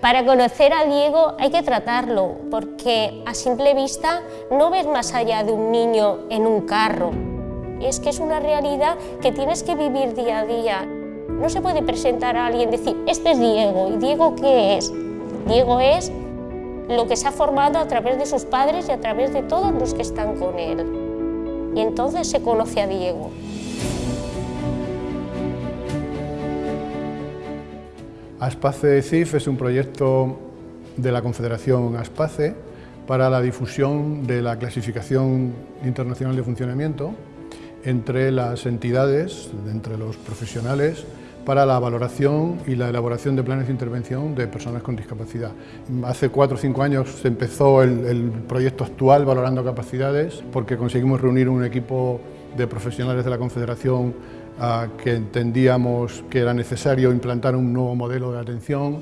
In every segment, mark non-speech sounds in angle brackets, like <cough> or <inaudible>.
Para conocer a Diego hay que tratarlo, porque a simple vista no ves más allá de un niño en un carro. Es que es una realidad que tienes que vivir día a día. No se puede presentar a alguien y decir, este es Diego, ¿y Diego qué es? Diego es lo que se ha formado a través de sus padres y a través de todos los que están con él. Y entonces se conoce a Diego. Aspace CIF es un proyecto de la Confederación Aspace para la difusión de la clasificación internacional de funcionamiento entre las entidades, entre los profesionales, para la valoración y la elaboración de planes de intervención de personas con discapacidad. Hace cuatro o cinco años se empezó el, el proyecto actual Valorando Capacidades porque conseguimos reunir un equipo de profesionales de la Confederación que entendíamos que era necesario implantar un nuevo modelo de atención.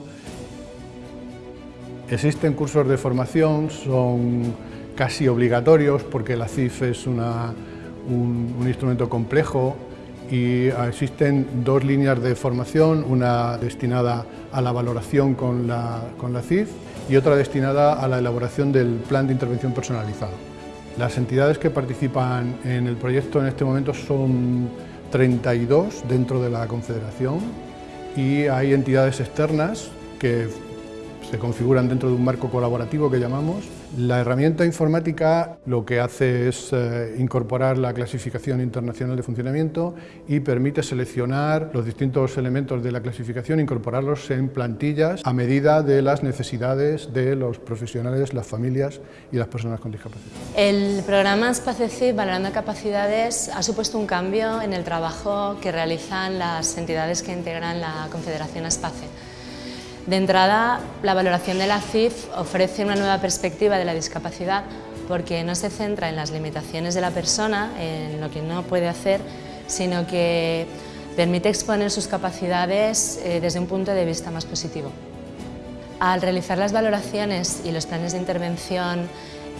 Existen cursos de formación, son casi obligatorios porque la CIF es un, instrumento complejo y existen dos líneas de formación, una destinada a la valoración con la, con la CIF y otra destinada a la elaboración del plan de intervención personalizado. Las entidades que participan en el proyecto en este momento son 32 dentro de la Confederación y hay entidades externas que se configuran dentro de un marco colaborativo que llamamos. La herramienta informática lo que hace es eh, incorporar la clasificación internacional de funcionamiento y permite seleccionar los distintos elementos de la clasificación, incorporarlos en plantillas a medida de las necesidades de los profesionales, las familias y las personas con discapacidad. El programa SPACECIP Valorando Capacidades ha supuesto un cambio en el trabajo que realizan las entidades que integran la Confederación SPACE. De entrada, la valoración de la CIF ofrece una nueva perspectiva de la discapacidad porque no se centra en las limitaciones de la persona, en lo que no puede hacer, sino que permite exponer sus capacidades eh, desde un punto de vista más positivo. Al realizar las valoraciones y los planes de intervención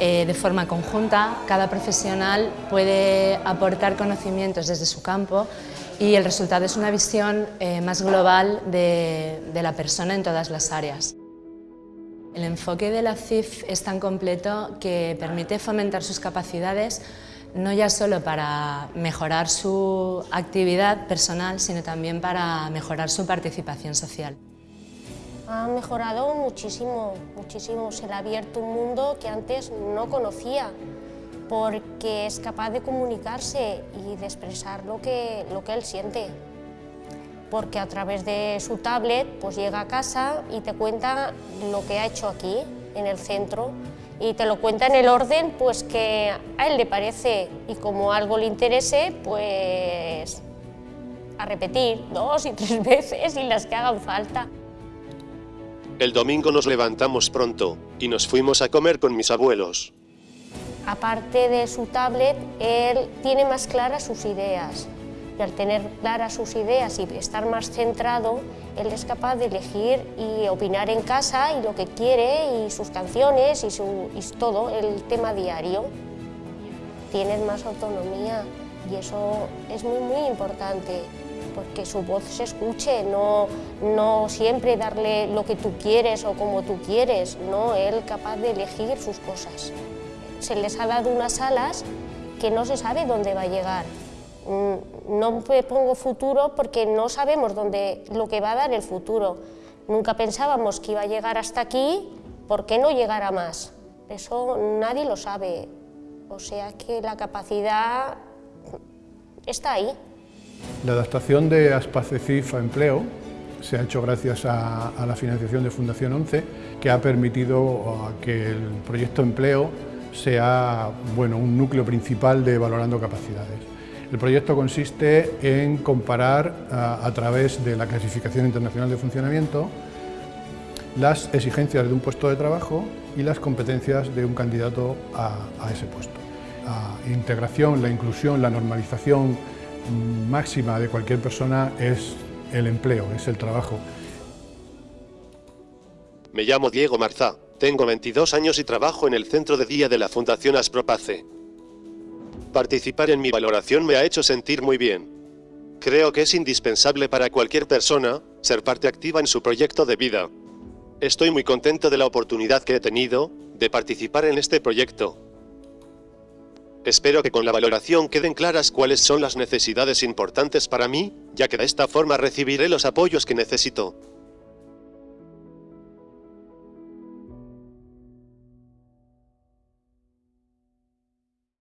eh, de forma conjunta, cada profesional puede aportar conocimientos desde su campo y el resultado es una visión eh, más global de, la persona en todas las áreas. El enfoque de la CIF es tan completo que permite fomentar sus capacidades no ya solo para mejorar su actividad personal, sino también para mejorar su participación social. Ha mejorado muchísimo, muchísimo. Se le ha abierto un mundo que antes no conocía porque es capaz de comunicarse y de expresar lo que, lo que él siente. Porque a través de su tablet pues llega a casa y te cuenta lo que ha hecho aquí, en el centro, y te lo cuenta en el orden pues que a él le parece y como algo le interese, pues a repetir dos y tres <laughs> veces y las que hagan falta. El domingo nos levantamos pronto y nos fuimos a comer con mis abuelos aparte de su tablet, él tiene más claras sus ideas. Y al tener claras sus ideas y estar más centrado, él es capaz de elegir y opinar en casa y lo que quiere, y sus canciones y, su, todo, el tema diario. Tienes más autonomía y eso es muy, muy importante porque su voz se escuche, no, no siempre darle lo que tú quieres o como tú quieres, no, él capaz de elegir sus cosas se les ha dado unas alas que no se sabe dónde va a llegar. Mm, no me pongo futuro porque no sabemos dónde, lo que va a dar el futuro. Nunca pensábamos que iba a llegar hasta aquí, ¿por qué no llegar a más? Eso nadie lo sabe. O sea que la capacidad está ahí. La adaptación de Aspacecif a empleo se ha hecho gracias a, la financiación de Fundación 11, que ha permitido que el proyecto empleo sea bueno, un núcleo principal de Valorando Capacidades. El proyecto consiste en comparar a, través de la clasificación internacional de funcionamiento las exigencias de un puesto de trabajo y las competencias de un candidato a, a ese puesto. La integración, la inclusión, la normalización máxima de cualquier persona es el empleo, es el trabajo. Me llamo Diego Marzá. Tengo 22 años y trabajo en el centro de día de la Fundación Aspropace. Participar en mi valoración me ha hecho sentir muy bien. Creo que es indispensable para cualquier persona ser parte activa en su proyecto de vida. Estoy muy contento de la oportunidad que he tenido de participar en este proyecto. Espero que con la valoración queden claras cuáles son las necesidades importantes para mí, ya que de esta forma recibiré los apoyos que necesito.